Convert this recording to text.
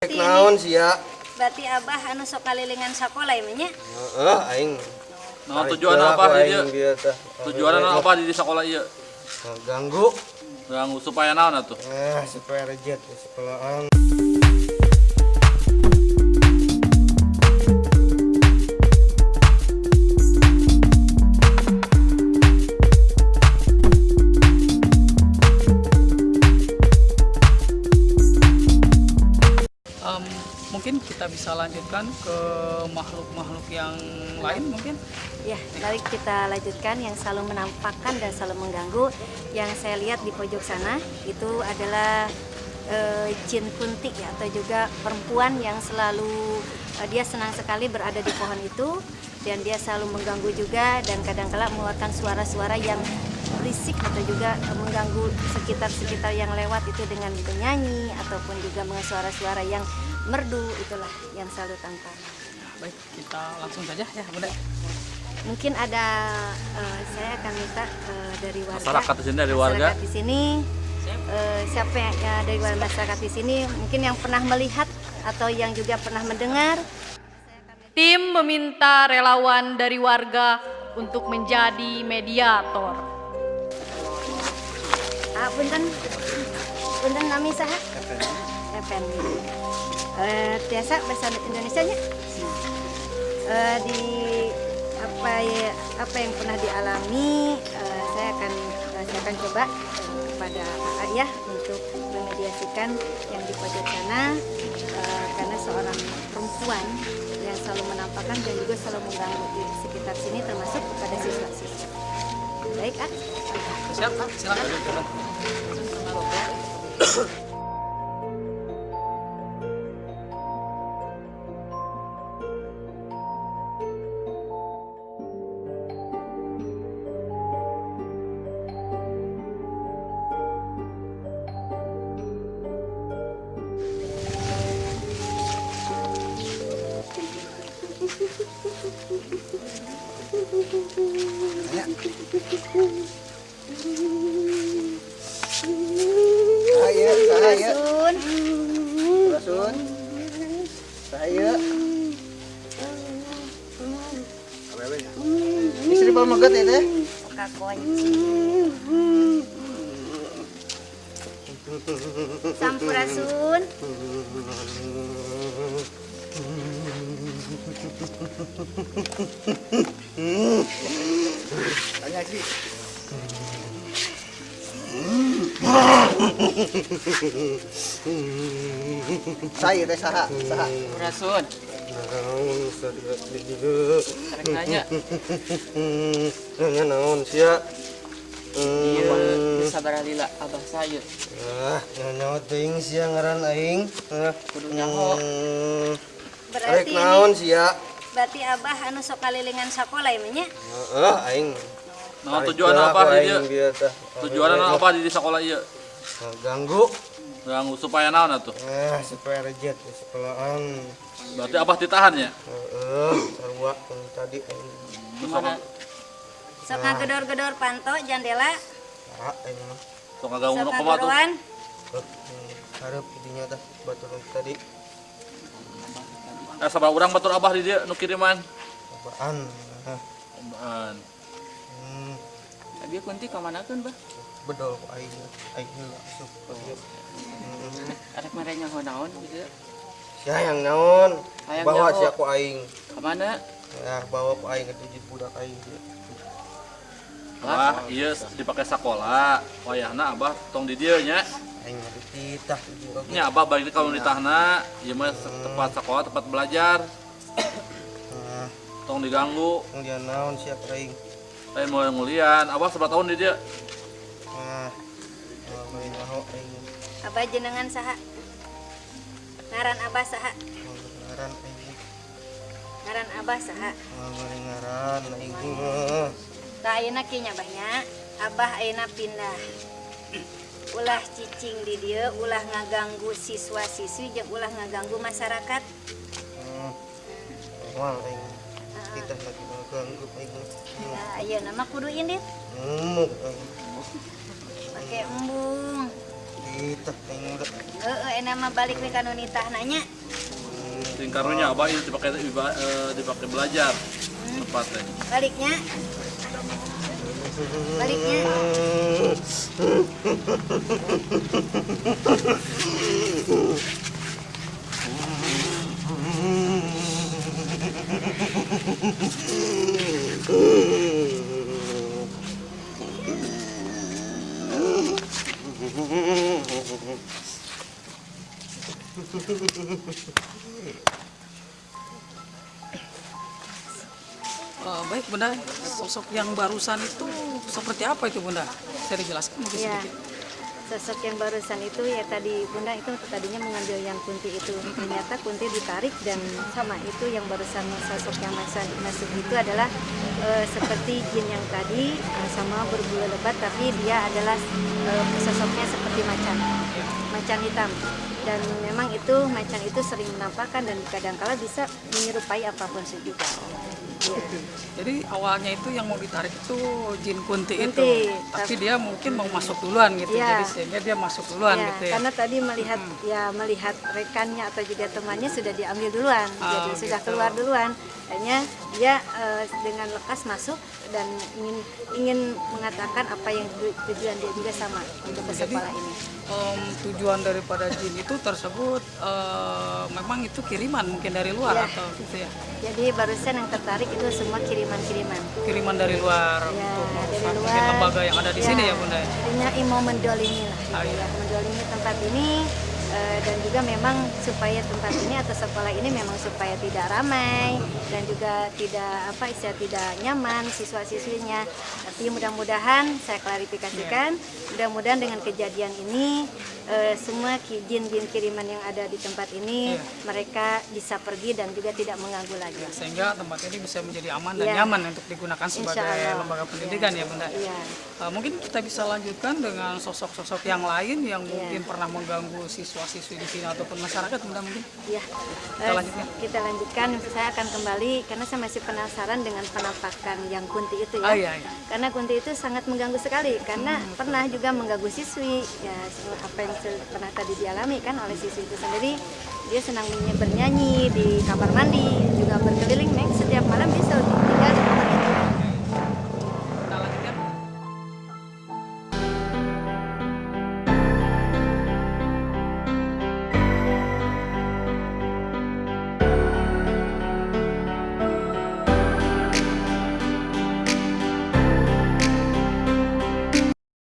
Naon sih ya? Berarti abah anu sok kalilingan sakola ya nya? Heeh, aing. Nah, tujuan apa di dia? Tujuan apa di sekolah iya? Ganggu. Ganggu supaya naon atuh? Eh, supaya reject sekolahan. Em, mungkin kita bisa lanjutkan ke makhluk-makhluk yang lain mungkin Ya, mari kita lanjutkan yang selalu menampakkan dan selalu mengganggu. Yang saya lihat di pojok sana itu adalah eh, jin kuntik ya atau juga perempuan yang selalu eh, dia senang sekali berada di pohon itu dan dia selalu mengganggu juga dan kadang-kala mengeluarkan suara-suara yang berisik atau juga mengganggu sekitar-sekitar yang lewat itu dengan bernyanyi ataupun juga dengan suara-suara yang merdu itulah yang selalu tampak. baik kita langsung saja ya bunda Mungkin ada eh, saya akan minta eh, dari warga Masyarakat di sini dari warga. di sini eh, siapa yang ya, dari warga masyarakat di sini mungkin yang pernah melihat atau yang juga pernah mendengar Tim meminta relawan dari warga untuk menjadi mediator. Punten. Punten nami saha? Effendi eh tiasa bahasa Indonesia nya? Eh, di apa ya apa yang pernah dialami? Eh, saya akan eh, saya akan coba eh, kepada AA ya untuk memediasikan yang di pojok sana. Eh, karena seorang perempuan yang selalu menampakkan dan juga selalu mengganggu di sekitar sini termasuk kepada siswa-siswa. Baik, ah. siap Kak? silakan Saya, Pamagat ya teh? kakunci Sampurasun Tanya sih. Saya teh saha, saha. Rasun Naon sadia di dieu. rek nanya Nanya naon sia? iya Hmm. sabar lila abah saya Ah, nanya teuing sia ngaran aing. Ah, kudu nyaho hmm. Rek Berarti naon sia? Berarti abah anu sok kalilingan sakola ya nya? Heeh, aing. Nah, tujuan apa dia? dia teh. Tujuan apa di sekolah iya? Nah, Ganggu. Ganggu supaya naon atuh? Eh, supaya reject di sekolahan. Berarti abah ditahan ya? Heeh, sarua tadi gimana Sok ngagedor-gedor panto jandela, Ah, aing mah. Sok ngaganggu nu kumaha tuh? Harap idinya teh baturan tadi. Eh sabar urang batur abah di dia nu kiriman. Apaan? Ah, Ombaan. Hmm, Abi kunti kamanakeun bah bedol aing. Aing heula asup. Hmm. arek mere nyaho naon gitu Sia yang naon? Bawa nyaho. sia ku aing. kamana Ya, bawa ku aing ke dijit budak aing dia. Abah iya dipakai sekolah. Wayahna abah tong di dieu nya. Aing dititah juga. Nya abah balik kalau ditahna, ieu mah tempat sekolah, tempat belajar. Nah, Tong diganggu. yang dia naon sia ku aing. Lain mau ngulian, abah seberapa tahun di dia? Nah. Abah jenengan saha? Ngaran abah saha? Ngaran aing. Ngaran abah saha? Mau ngaran aing mah. Tah ayeuna Abahnya. Abah ayeuna pindah. Ulah cicing di dieu, ulah ngaganggu siswa-siswi jeung ulah ngaganggu masyarakat. Hmm. Aing. Kita. Nah, ayeuna mah kudu indit, Hmm. aing. pakai embung. Yang udah. Eh, enak mah balik nih kan nitah nanya. Ting karunya abah itu dipakai iba- eh, dipakai belajar tempatnya. Baliknya. Baliknya. Eh, baik bunda, sosok yang barusan itu seperti apa itu bunda? Saya dijelaskan mungkin Ya. sedikit. Sosok yang barusan itu ya tadi Bunda itu tadinya mengambil yang Kunti itu. Ternyata Kunti ditarik dan sama itu yang barusan sosok yang masuk, masuk itu adalah eh, seperti jin yang tadi eh, sama berbulu lebat tapi dia adalah eh, sosoknya seperti macan. Macan hitam. Dan memang itu macan itu sering menampakkan dan kadangkala bisa menyerupai apa pun juga. Iya. Jadi awalnya itu yang mau ditarik itu jin kunti, Kunti, itu, tapi dia mungkin mau masuk duluan gitu, Iya. jadi sehingga dia masuk duluan Ya, gitu ya. karena tadi melihat ya melihat rekannya atau juga temannya sudah diambil duluan, Oh, jadi sudah gitu. keluar duluan. Hanya dia eh, dengan lekas masuk dan ingin ingin mengatakan apa yang tu- tujuan dia juga sama untuk ke sekolah ini. Em, tujuan daripada jin itu tersebut eh, memang itu kiriman mungkin dari luar Iya. atau gitu ya, Jadi barusan yang tertarik itu semua kiriman-kiriman. kiriman dari luar Ya, untuk dari mungkin luar. lembaga yang ada di sini ya bunda. ya? Intinya mau mendolimi lah, gitu Ah, ya. mendolimi tempat ini dan juga memang supaya tempat ini atau sekolah ini memang supaya tidak ramai dan juga tidak apa istilah tidak nyaman siswa-siswinya. Tapi mudah-mudahan saya klarifikasikan, Iya. mudah-mudahan dengan kejadian ini eh, semua jin-jin kiriman yang ada di tempat ini Iya. mereka bisa pergi dan juga tidak mengganggu lagi. Sehingga tempat ini bisa menjadi aman dan Iya. nyaman untuk digunakan sebagai lembaga pendidikan ya bunda. Iya. Eh, mungkin kita bisa lanjutkan dengan sosok-sosok yang lain yang Iya. mungkin pernah mengganggu siswa-siswi di sini ataupun masyarakat bunda mungkin. Ya, Kita eh, lanjutkan. kita lanjutkan. Saya akan kembali karena saya masih penasaran dengan penampakan yang Kunti itu ya. Ah, iya, iya. Karena Kunti itu sangat mengganggu sekali karena pernah juga mengganggu siswi. Ya, apa yang pernah tadi dialami kan oleh siswi itu sendiri. Dia senang bernyanyi di kamar mandi, juga berkeliling Mek setiap malam selalu